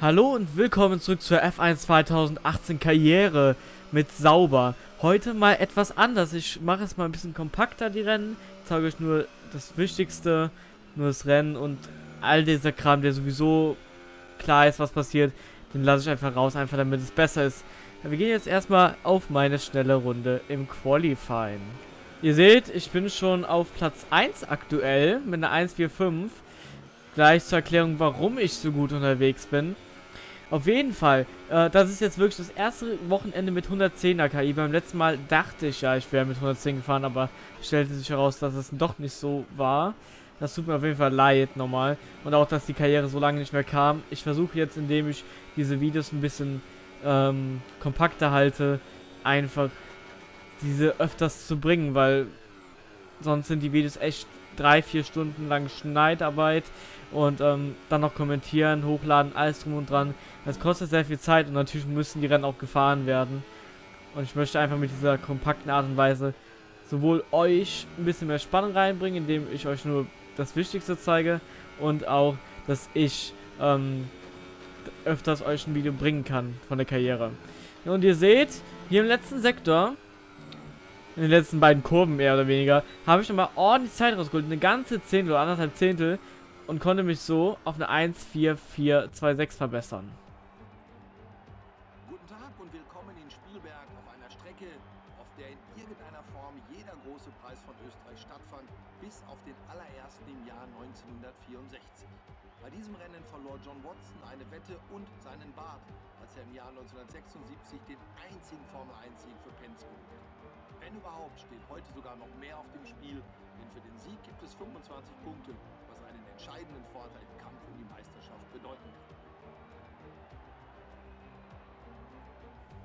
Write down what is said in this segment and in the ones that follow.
Hallo und willkommen zurück zur F1 2018 Karriere mit Sauber. Heute mal etwas anders. Ich mache es mal ein bisschen kompakter, die Rennen. Ich zeige euch nur das Wichtigste, nur das Rennen und all dieser Kram, der sowieso klar ist, was passiert, den lasse ich einfach raus, einfach damit es besser ist. Wir gehen jetzt erstmal auf meine schnelle Runde im Qualifying. Ihr seht, ich bin schon auf Platz 1 aktuell mit einer 145. Gleich zur Erklärung, warum ich so gut unterwegs bin. Auf jeden Fall, äh, das ist jetzt wirklich das erste Wochenende mit 110er KI. Beim letzten Mal dachte ich ja, ich wäre mit 110 gefahren, aber stellte sich heraus, dass es doch nicht so war. Das tut mir auf jeden Fall leid nochmal. Und auch, dass die Karriere so lange nicht mehr kam. Ich versuche jetzt, indem ich diese Videos ein bisschen ähm, kompakter halte, einfach diese öfters zu bringen, weil sonst sind die Videos echt drei, vier Stunden lang Schneidarbeit und ähm, dann noch kommentieren, hochladen, alles drum und dran. Das kostet sehr viel Zeit und natürlich müssen die Rennen auch gefahren werden. Und ich möchte einfach mit dieser kompakten Art und Weise sowohl euch ein bisschen mehr Spannung reinbringen, indem ich euch nur das Wichtigste zeige und auch, dass ich ähm, öfters euch ein Video bringen kann von der Karriere. Und ihr seht, hier im letzten Sektor in den letzten beiden Kurven mehr oder weniger, habe ich nochmal ordentlich Zeit rausgeholt. Eine ganze Zehntel oder anderthalb Zehntel. Und konnte mich so auf eine 1,4426 verbessern. Guten Tag und willkommen in Spielberg auf einer Strecke, auf der in irgendeiner Form jeder große Preis von Österreich stattfand, bis auf den allerersten im Jahr 1964. Bei diesem Rennen verlor John Watson eine Wette und seinen Bart, als er im Jahr 1976 den einzigen Formel-1-Sieg für Penske holte. Wenn überhaupt, steht heute sogar noch mehr auf dem Spiel, denn für den Sieg gibt es 25 Punkte, was einen entscheidenden Vorteil im Kampf um die Meisterschaft bedeuten kann.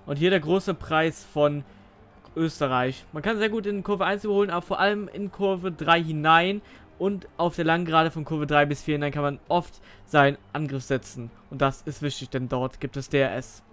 Und hier der große Preis von Österreich. Man kann sehr gut in Kurve 1 überholen, aber vor allem in Kurve 3 hinein und auf der langen Gerade von Kurve 3 bis 4 hinein kann man oft seinen Angriff setzen. Und das ist wichtig, denn dort gibt es DRS.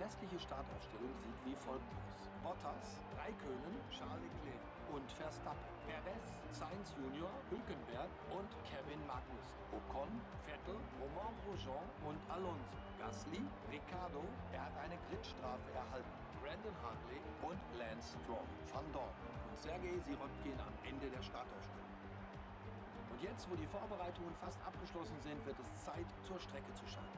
Restliche Startaufstellung sieht wie folgt aus. Bottas, Raikönen, Charles Leclerc und Verstappen. Perez, Sainz Junior, Hülkenberg und Kevin Magnussen. Ocon, Vettel, Romain Grosjean und Alonso. Gasly, Ricardo, er hat eine Gridstrafe erhalten. Brandon Hartley und Lance Stroll. Van Dorn und Sergei Sirotkin am Ende der Startaufstellung. Und jetzt, wo die Vorbereitungen fast abgeschlossen sind, wird es Zeit, zur Strecke zu schauen.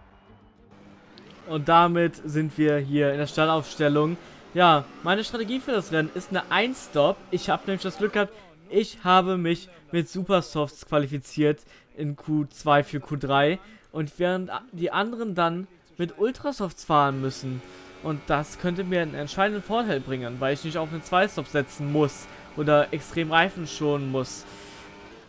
Und damit sind wir hier in der Stallaufstellung. Ja, meine Strategie für das Rennen ist eine 1-Stop. Ich habe nämlich das Glück gehabt, ich habe mich mit Supersofts qualifiziert in Q2 für Q3. Und während die anderen dann mit Ultrasofts fahren müssen. Und das könnte mir einen entscheidenden Vorteil bringen, weil ich nicht auf einen 2-Stop setzen muss oder extrem Reifen schonen muss.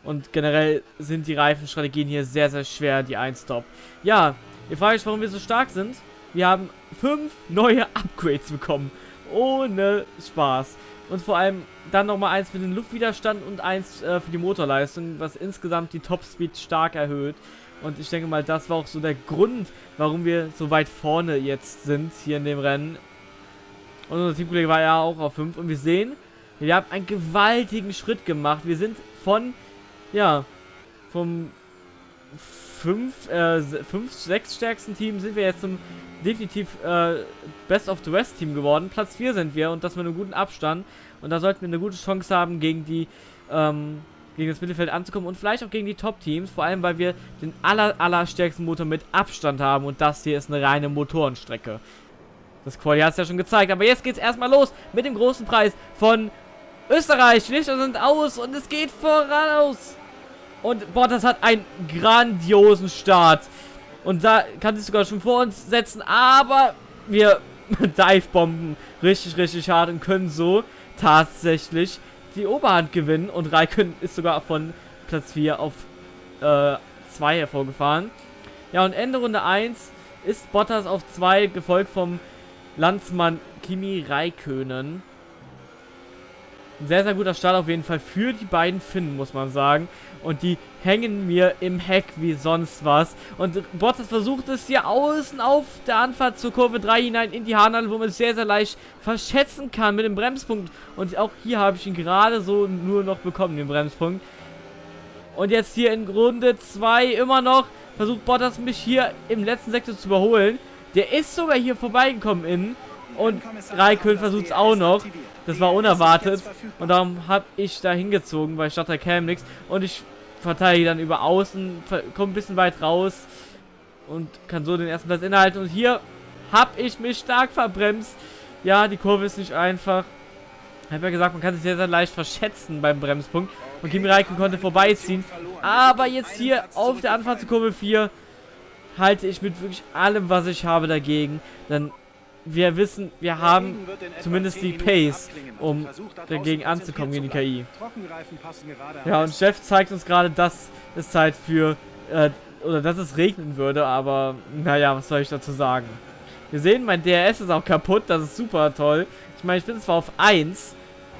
Und generell sind die Reifenstrategien hier sehr, sehr schwer, die 1-Stop. Ja, ihr fragt euch, warum wir so stark sind. Wir haben fünf neue Upgrades bekommen. Ohne Spaß. Und vor allem dann nochmal eins für den Luftwiderstand und eins äh, für die Motorleistung, was insgesamt die Topspeed stark erhöht. Und ich denke mal, das war auch so der Grund, warum wir so weit vorne jetzt sind hier in dem Rennen. Und unser Teamkollege war ja auch auf 5. Und wir sehen, wir haben einen gewaltigen Schritt gemacht. Wir sind von ja, vom 5, äh, 5, 6 stärksten Team sind wir jetzt zum definitiv äh, Best of the West Team geworden. Platz 4 sind wir und das mit einem guten Abstand. Und da sollten wir eine gute Chance haben, gegen die, ähm, gegen das Mittelfeld anzukommen und vielleicht auch gegen die Top-Teams. Vor allem, weil wir den aller, aller stärksten Motor mit Abstand haben und das hier ist eine reine Motorenstrecke. Das Quali hat es ja schon gezeigt, aber jetzt geht es erstmal los mit dem großen Preis von Österreich. Die Lichter sind aus und es geht voraus. Und Bottas hat einen grandiosen Start. Und da kann sich sogar schon vor uns setzen. Aber wir Dive-Bomben richtig, richtig hart und können so tatsächlich die Oberhand gewinnen. Und Raikön ist sogar von Platz 4 auf 2 äh, hervorgefahren. Ja, und Ende Runde 1 ist Bottas auf 2, gefolgt vom Landsmann Kimi Raikönen. Ein sehr, sehr guter Start auf jeden Fall für die beiden Finnen, muss man sagen. Und die hängen mir im Heck wie sonst was. Und Bottas versucht es hier außen auf der Anfahrt zur Kurve 3 hinein in die Haarnadel, wo man es sehr, sehr leicht verschätzen kann mit dem Bremspunkt. Und auch hier habe ich ihn gerade so nur noch bekommen, den Bremspunkt. Und jetzt hier in Runde 2 immer noch versucht Bottas mich hier im letzten Sektor zu überholen. Der ist sogar hier vorbeigekommen innen. Und Raikön versucht es auch noch. Das war unerwartet. Und darum habe ich da hingezogen, weil ich dachte, da käme nichts. Und ich verteidige dann über außen, komme ein bisschen weit raus. Und kann so den ersten Platz innehalten. Und hier habe ich mich stark verbremst. Ja, die Kurve ist nicht einfach. Ich habe ja gesagt, man kann sich sehr, sehr leicht verschätzen beim Bremspunkt. Und Kimi Raikön konnte vorbeiziehen. Aber jetzt hier auf der Anfahrt zur Kurve 4 halte ich mit wirklich allem, was ich habe, dagegen. Denn wir wissen, wir haben zumindest die Pace, um dagegen anzukommen gegen die KI. Ja, und Chef zeigt uns gerade, dass es Zeit für, äh, oder dass es regnen würde, aber naja, was soll ich dazu sagen? Wir sehen, mein DRS ist auch kaputt, das ist super toll. Ich meine, ich bin zwar auf 1,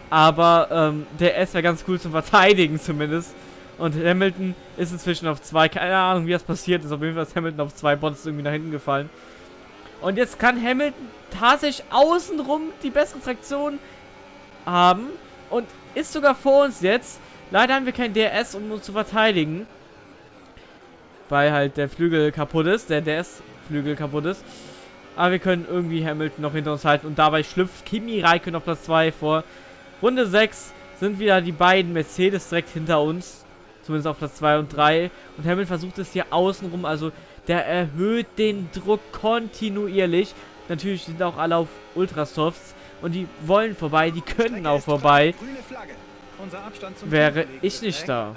aber ähm, DRS wäre ganz cool zum Verteidigen zumindest. Und Hamilton ist inzwischen auf 2, keine Ahnung, wie das passiert ist. Auf jeden Fall ist Hamilton auf 2 Bots irgendwie nach hinten gefallen. Und jetzt kann Hamilton tatsächlich außenrum die bessere Traktion haben. Und ist sogar vor uns jetzt. Leider haben wir kein DRS, um uns zu verteidigen. Weil halt der Flügel kaputt ist. Der DRS-Flügel kaputt ist. Aber wir können irgendwie Hamilton noch hinter uns halten. Und dabei schlüpft Kimi Raikkonen auf Platz 2 vor. Runde 6 sind wieder die beiden Mercedes direkt hinter uns. Zumindest auf Platz 2 und 3. Und Hamilton versucht es hier außenrum. Also der erhöht den Druck kontinuierlich. Natürlich sind auch alle auf Ultrasofts und die wollen vorbei, die können auch vorbei. Wäre ich nicht da.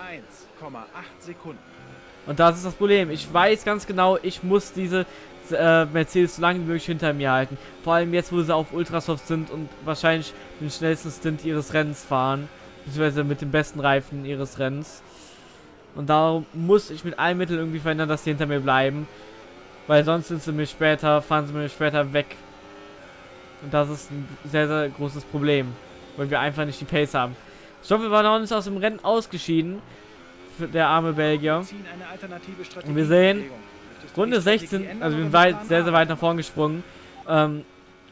Und das ist das Problem. Ich weiß ganz genau, ich muss diese äh, Mercedes so lange wie möglich hinter mir halten. Vor allem jetzt, wo sie auf Ultrasoft sind und wahrscheinlich den schnellsten Stint ihres Rennens fahren. Beziehungsweise mit dem besten Reifen ihres Rennens. Und darum muss ich mit allen Mitteln irgendwie verhindern, dass sie hinter mir bleiben. Weil sonst sind sie mir später, fahren sie mir später weg. Und das ist ein sehr, sehr großes Problem. Weil wir einfach nicht die Pace haben. Stoffel war noch nicht aus dem Rennen ausgeschieden. Der arme Belgier. Und wir sehen, Runde 16, also wir sind weit, sehr, sehr weit nach vorn gesprungen. Ähm,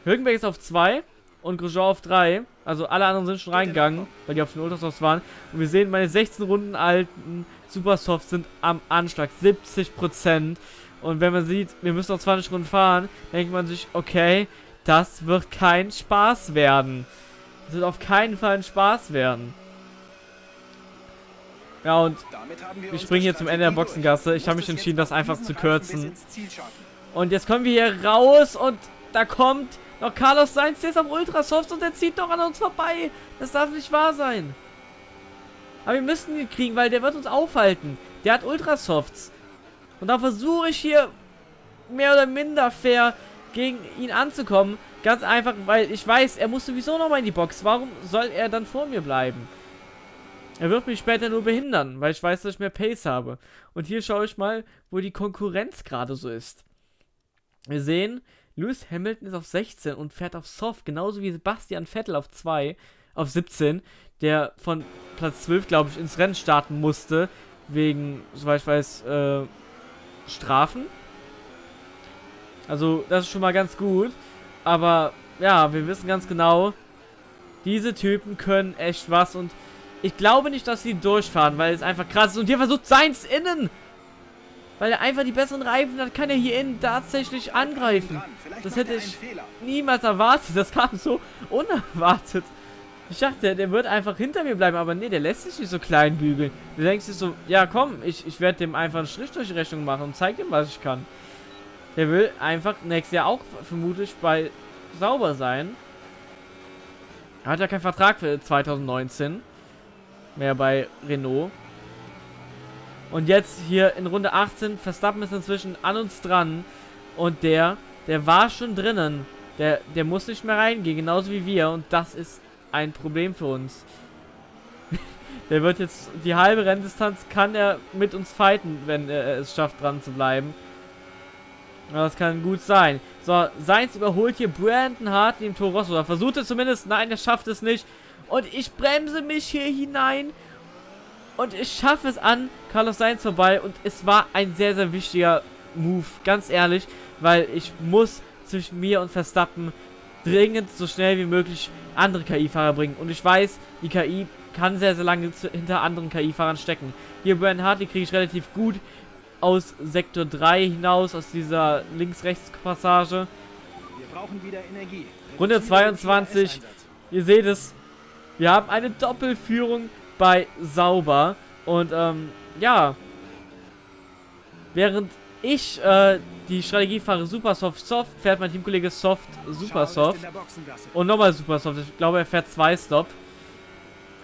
Hülkenberg ist auf 2 und Grosjean auf 3. Also alle anderen sind schon reingegangen, weil die auf den Ultrasofts waren. Und wir sehen, meine 16 Runden alten Supersofts sind am Anschlag. 70%. Und wenn man sieht, wir müssen noch 20 Runden fahren, denkt man sich, okay, das wird kein Spaß werden. Das wird auf keinen Fall ein Spaß werden. Ja, und wir springen hier zum Ende der Boxengasse. Ich habe mich entschieden, das einfach zu kürzen. Und jetzt kommen wir hier raus und da kommt noch Carlos Sainz, der ist am Ultrasoft und der zieht doch an uns vorbei. Das darf nicht wahr sein. Aber wir müssen ihn kriegen, weil der wird uns aufhalten. Der hat Ultrasofts. Und da versuche ich hier mehr oder minder fair gegen ihn anzukommen. Ganz einfach, weil ich weiß, er muss sowieso nochmal in die Box. Warum soll er dann vor mir bleiben? Er wird mich später nur behindern, weil ich weiß, dass ich mehr Pace habe. Und hier schaue ich mal, wo die Konkurrenz gerade so ist. Wir sehen, Lewis Hamilton ist auf 16 und fährt auf Soft, genauso wie Sebastian Vettel auf 2, auf 17, der von Platz 12, glaube ich, ins Rennen starten musste, wegen, soweit ich weiß, äh, Strafen. Also, das ist schon mal ganz gut. Aber, ja, wir wissen ganz genau, diese Typen können echt was und ich glaube nicht, dass sie durchfahren, weil es einfach krass ist. Und hier versucht Seins innen weil er einfach die besseren Reifen hat, kann er hier innen tatsächlich angreifen. Das hätte ich niemals erwartet. Das kam so unerwartet. Ich dachte, der wird einfach hinter mir bleiben, aber nee, der lässt sich nicht so klein bügeln. Du denkst dir so, ja komm, ich, ich werde dem einfach einen Strich durch die Rechnung machen und zeig ihm, was ich kann. Der will einfach nächstes Jahr auch vermutlich bei sauber sein. Er hat ja keinen Vertrag für 2019 mehr bei Renault. Und jetzt hier in Runde 18, Verstappen ist inzwischen an uns dran. Und der, der war schon drinnen. Der, der muss nicht mehr reingehen, genauso wie wir. Und das ist ein Problem für uns. der wird jetzt, die halbe Renndistanz kann er mit uns fighten, wenn er es schafft, dran zu bleiben. Das kann gut sein. So, Seins überholt hier Brandon Hart dem Toro Rosso. Er versucht es zumindest. Nein, er schafft es nicht. Und ich bremse mich hier hinein. Und ich schaffe es an Carlos Sainz vorbei. Und es war ein sehr, sehr wichtiger Move. Ganz ehrlich. Weil ich muss zwischen mir und Verstappen dringend so schnell wie möglich andere KI-Fahrer bringen. Und ich weiß, die KI kann sehr, sehr lange hinter anderen KI-Fahrern stecken. Hier Brandon Hartley kriege ich relativ gut aus Sektor 3 hinaus, aus dieser Links-Rechts-Passage. Wir brauchen wieder Energie. Runde 22. Ihr seht es. Wir haben eine Doppelführung bei Sauber. Und ähm, ja. Während ich äh, die Strategie fahre Super Soft Soft, fährt mein Teamkollege Soft Super Soft. Und nochmal Super Soft. Ich glaube, er fährt zwei Stop.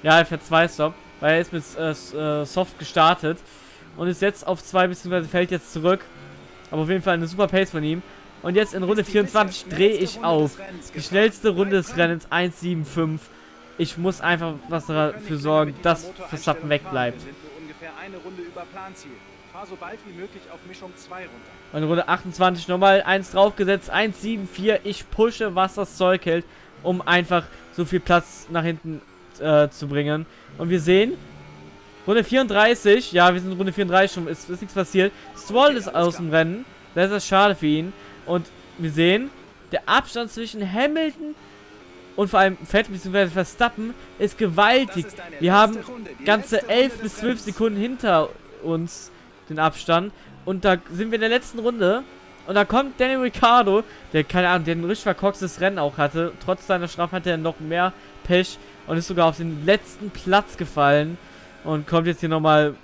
Ja, er fährt zwei Stop. Weil er ist mit äh, äh Soft gestartet. Und ist jetzt auf zwei, beziehungsweise fällt jetzt zurück. Aber auf jeden Fall eine super Pace von ihm. Und jetzt in Runde 24 drehe ich auf. Die schnellste Runde des Rennens 1,75. Ich muss einfach was dafür sorgen, dass Verstappen wegbleibt. Und Runde 28 nochmal eins draufgesetzt, 1,74. Ich pushe, was das Zeug hält, um einfach so viel Platz nach hinten äh, zu bringen. Und wir sehen, Runde 34, ja, wir sind in Runde 34 schon, ist, ist nichts passiert. Stroll ist aus dem Rennen, das ist schade für ihn. Und wir sehen, der Abstand zwischen Hamilton und vor allem Fett bzw. Verstappen ist gewaltig. Wir haben ganze 11 bis 12 Sekunden hinter uns den Abstand. Und da sind wir in der letzten Runde. Und da kommt Danny Ricciardo, der, keine Ahnung, der ein richtig verkorkstes Rennen auch hatte. Trotz seiner Strafe hat er noch mehr Pech und ist sogar auf den letzten Platz gefallen. Und kommt jetzt hier nochmal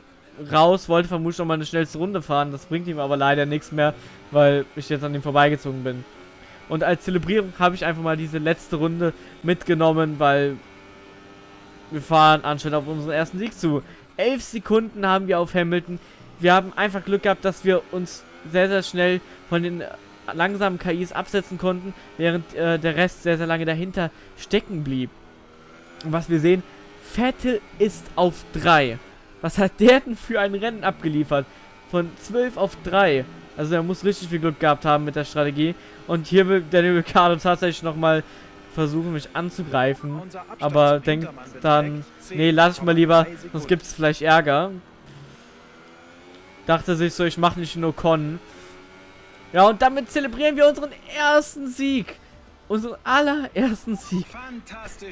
raus, wollte vermutlich nochmal eine schnellste Runde fahren. Das bringt ihm aber leider nichts mehr, weil ich jetzt an ihm vorbeigezogen bin. Und als Zelebrierung habe ich einfach mal diese letzte Runde mitgenommen, weil wir fahren anscheinend auf unseren ersten Sieg zu. Elf Sekunden haben wir auf Hamilton. Wir haben einfach Glück gehabt, dass wir uns sehr, sehr schnell von den langsamen KIs absetzen konnten, während äh, der Rest sehr, sehr lange dahinter stecken blieb. Und was wir sehen, Vettel ist auf 3. Was hat der denn für ein Rennen abgeliefert? Von 12 auf 3. Also er muss richtig viel Glück gehabt haben mit der Strategie. Und hier will Daniel Ricciardo tatsächlich nochmal versuchen, mich anzugreifen. Aber denkt dann, nee, lass ich mal lieber, sonst gibt es vielleicht Ärger. Dachte sich so, ich mache nicht nur Con. Ja, und damit zelebrieren wir unseren ersten Sieg unseren allerersten Sieg.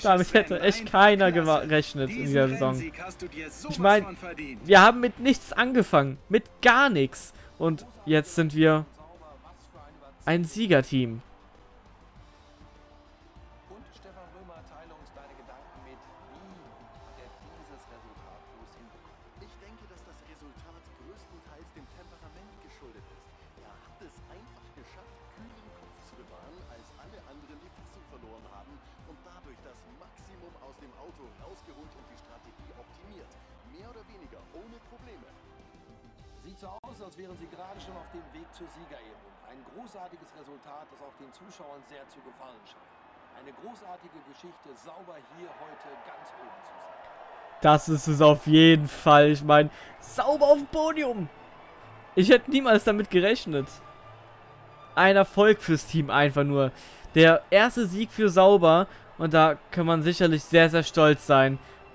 Damit hätte echt keiner gerechnet in dieser Saison. Ich meine, wir haben mit nichts angefangen. Mit gar nichts. Und jetzt sind wir ein Siegerteam. Als wären sie gerade schon auf dem Weg zur Siegerehrung. Ein großartiges Resultat, das auch den Zuschauern sehr zu gefallen scheint. Eine großartige Geschichte, sauber hier heute ganz oben zu sein. Das ist es auf jeden Fall. Ich meine, sauber auf dem Podium. Ich hätte niemals damit gerechnet. Ein Erfolg fürs Team einfach nur. Der erste Sieg für Sauber. Und da kann man sicherlich sehr, sehr stolz sein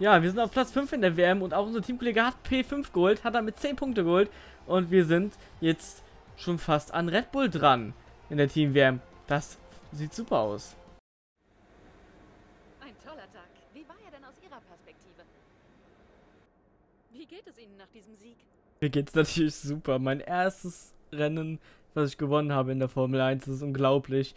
Ja, wir sind auf Platz 5 in der WM und auch unser Teamkollege hat P5 geholt, hat damit 10 Punkte geholt und wir sind jetzt schon fast an Red Bull dran in der Team-WM. Das sieht super aus. Ein toller Tag. Wie war er denn aus Ihrer Perspektive? Wie geht es Ihnen nach diesem Sieg? Mir geht es natürlich super. Mein erstes Rennen, was ich gewonnen habe in der Formel 1, das ist unglaublich.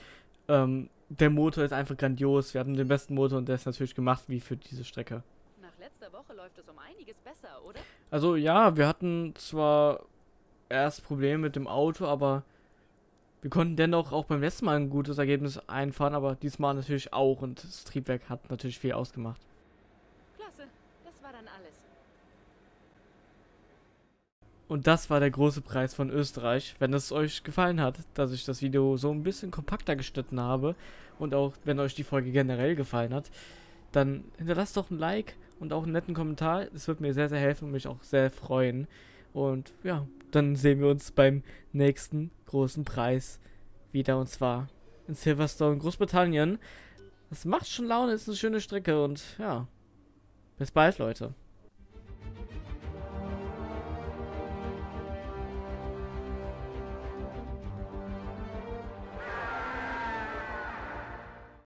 Ähm, der Motor ist einfach grandios. Wir hatten den besten Motor und der ist natürlich gemacht wie für diese Strecke. Nach letzter Woche läuft es um einiges besser, oder? Also ja, wir hatten zwar erst Probleme mit dem Auto, aber wir konnten dennoch auch beim letzten Mal ein gutes Ergebnis einfahren, aber diesmal natürlich auch und das Triebwerk hat natürlich viel ausgemacht. Klasse, das war dann alles. Und das war der große Preis von Österreich. Wenn es euch gefallen hat, dass ich das Video so ein bisschen kompakter geschnitten habe und auch wenn euch die Folge generell gefallen hat, dann hinterlasst doch ein Like und auch einen netten Kommentar. Das wird mir sehr, sehr helfen und mich auch sehr freuen. Und ja, dann sehen wir uns beim nächsten großen Preis wieder und zwar in Silverstone, Großbritannien. Das macht schon Laune, ist eine schöne Strecke und ja, bis bald, Leute.